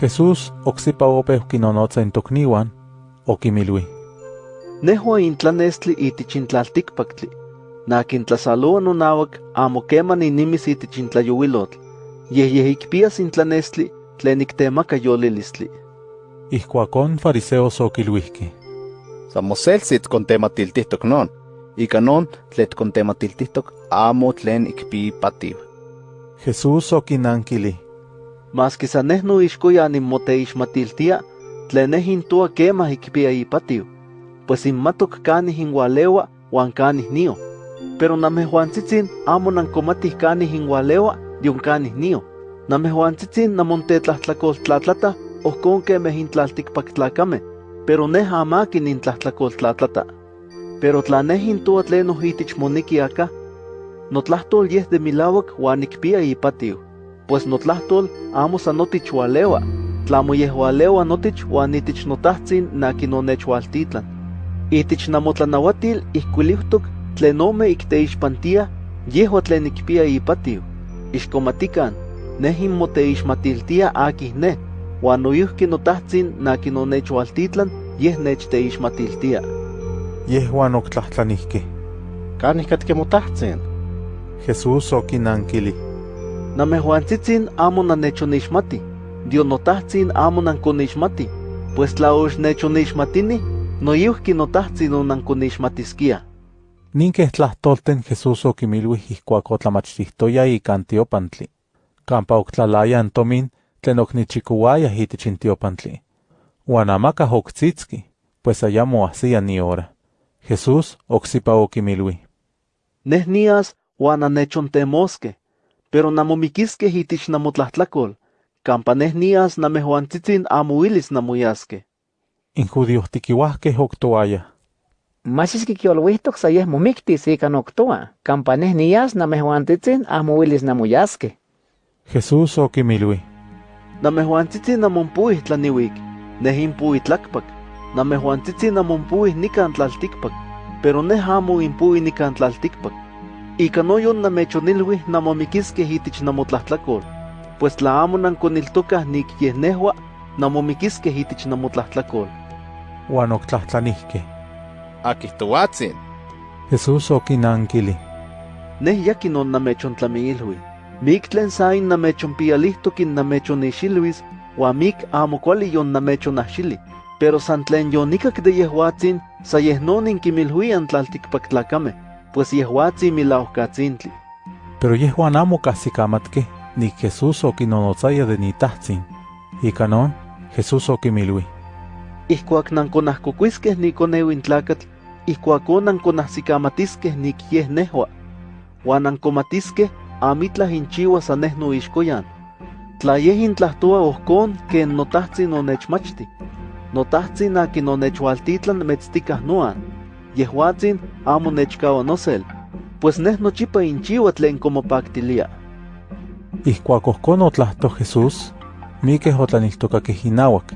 Jesús oxipa opeu kinonotza in tokniwan, okimilui. Nehua intlanestli itich intlaltikpaktli. Nakin tlasaloa nonawak amo keman inimis itich intlayuilotl. Yeh yeh ikpias intlanestli tlen iktemaka yolilistli. Ihkuakon fariseos okiluihki. Samoselsit kontematiltihtok non. Ika non tlet kontematiltihtok amo tlen ikpi pativ. Jesús okinankili. Mas que saneh no ixkoya nimoteixmatiltia, tlen neh intua kemah ikpia ipatiu, pues inmatok kanih inwalewa wan kanih nio. Pero namejuantzitzin amo nankomatih kanih inwalewa dion kanih nio. Namejuantzitzin namontetlahtlakoltlatlata ohkon kemeh intlaltikpaktlakame, pero neh amakin intlahtlakoltlatlata. Pero tla neh intua tlen ohitich moniki aka, notlahtol yeh de milawak wan ikpia ipatiu pues notlahtol amo san tlamo tlamoyehualeua notich uan itich notahtsin nakinonechualtitlan. Itich namotlanauatil ihkuilihtok tlen ome ikteixpantia yehua tlen ikpia ipatio. Ixkomatikan, nehin moteixmatiltia akih ne, uan noyuhki notahtsin nakinonechualtitlan yeh nechteixmatiltia. Yehuan oktlahtlanihtih. Kanih katkemotahtsin. Jesús okinanquilih. Namejuantzitzin amo nanechonixmati, Dionotahtzin amo nankonixmati, pues tla oxnechonixmatini, noyuhki notahtzin onankonixmatiskia. Nin keh tlahtolten Jesús okimilui ihkuak otlamachtihtoya ika antiopantli. Kampa oktlalaya antomin tlen oknichikuaya itich intiopantli. Uan amakah oktzitski, pues ayamo ahsia ni hora. Jesús oksipa okimilui. Neh nias uan annechontemoskeh, pero namomikiskeh itich namotlahtlakol, kampa neh nias namejuantzitzin amo uilis namoyaskeh. Injudiohtikiuahkeh oktoaya. Machis kikiolwihtok sa yeh momiktis ika noktoa, kampa neh nias namejuantzitzin amo uilis namoyaskeh. Jesús okimilui. Namejuantzitzin namonpuih tlaniwik, neh inpuih tlakpak. Namejuantzitzin namonpuih nikan tlaltikpak, pero neh amo nikan tlaltikpak. Ika noyon namechonilui namomikiskeh itich namotlahtlakol, pues tla amo nankoniltokah nik yeh nehua, namomikiskeh itich namotlahtlakol. Uan oktlahtlanihkeh. Akih toatzin. Jesús okinankili. Neh yakin on namechontlamiilhui. Mik tlen sain namechonpialihtok in namechonixilhuis, ua mik amo kuali yon namechonahxili. Pero san tlen yonikak de yehuatzin, sa yeh non inkimilhuian tlaltikpaktlakame, pues yehuatzin milauhkatzintli. Pero yehuan amo nik Jesús okinonotzaya de nitahtzin. Ika non, Jesús okimilui. Ihkuak nankonahkokuiskeh nikoneu intlakatl, ihkuakon nankonahsikamatiskeh nik yeh nehua. Uan nankomatiskeh amitlah inchiua sa neh noixkoyan. Tla yeh intlahtoa ohkon ken notahtzin onechmachti. Notahtzin akin onechwaltitlan metztikah noan. Yehuatzin amo nechkawa nosel, pues neh nochipa inchiua tlen komopaktilia. Ihkuak ohkon otlahto Jesús, mikeh otlaniltokakeh inauak,